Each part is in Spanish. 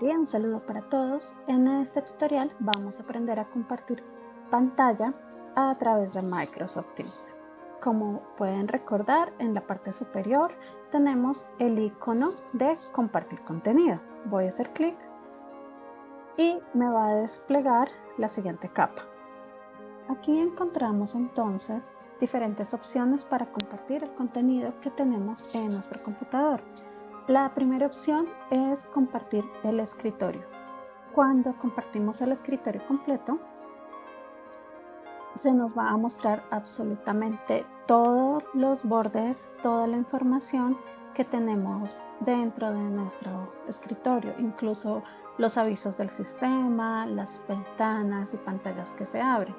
día, un saludo para todos. En este tutorial vamos a aprender a compartir pantalla a través de Microsoft Teams. Como pueden recordar, en la parte superior tenemos el icono de compartir contenido. Voy a hacer clic y me va a desplegar la siguiente capa. Aquí encontramos entonces diferentes opciones para compartir el contenido que tenemos en nuestro computador. La primera opción es compartir el escritorio. Cuando compartimos el escritorio completo, se nos va a mostrar absolutamente todos los bordes, toda la información que tenemos dentro de nuestro escritorio, incluso los avisos del sistema, las ventanas y pantallas que se abren.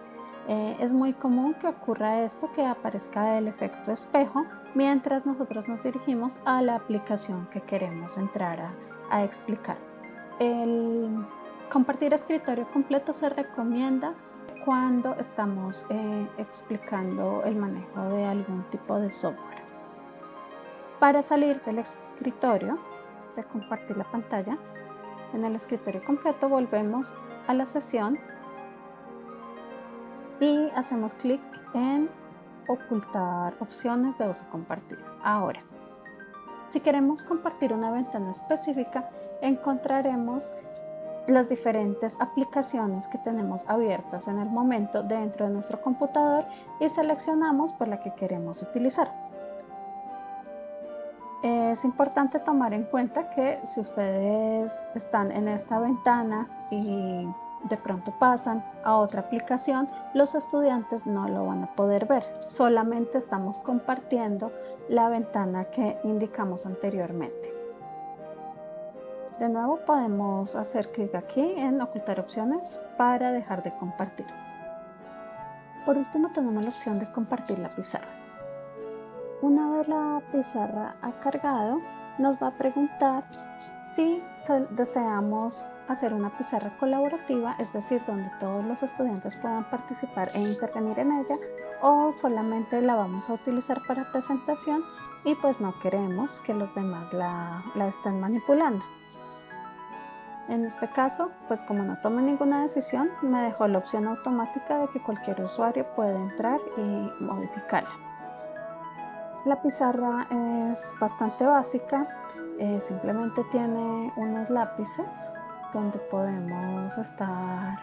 Eh, es muy común que ocurra esto, que aparezca el efecto espejo mientras nosotros nos dirigimos a la aplicación que queremos entrar a, explicar. El compartir escritorio completo se recomienda cuando estamos eh, explicando el manejo de algún tipo de software. Para salir del escritorio, de compartir la pantalla, en el escritorio completo volvemos a la sesión y hacemos clic en ocultar opciones de uso compartido. Ahora, si queremos compartir una ventana específica, encontraremos las diferentes aplicaciones que tenemos abiertas en el momento dentro de nuestro computador y seleccionamos por la que queremos utilizar. Es importante tomar en cuenta que si ustedes están en esta ventana y de pronto pasan a otra aplicación, los estudiantes no lo van a poder ver. Solamente estamos compartiendo la ventana que indicamos anteriormente. De nuevo podemos hacer clic aquí en ocultar opciones para dejar de compartir. Por último tenemos la opción de compartir la pizarra. Una vez la pizarra ha cargado, nos va a preguntar si deseamos hacer una pizarra colaborativa, es decir, donde todos los estudiantes puedan participar e intervenir en ella, o solamente la vamos a utilizar para presentación y pues no queremos que los demás la, la estén manipulando. En este caso, pues como no tomé ninguna decisión, me dejó la opción automática de que cualquier usuario puede entrar y modificarla. La pizarra es bastante básica, eh, simplemente tiene unos lápices donde podemos estar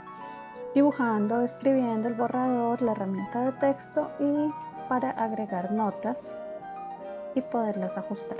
dibujando, escribiendo el borrador, la herramienta de texto y para agregar notas y poderlas ajustar.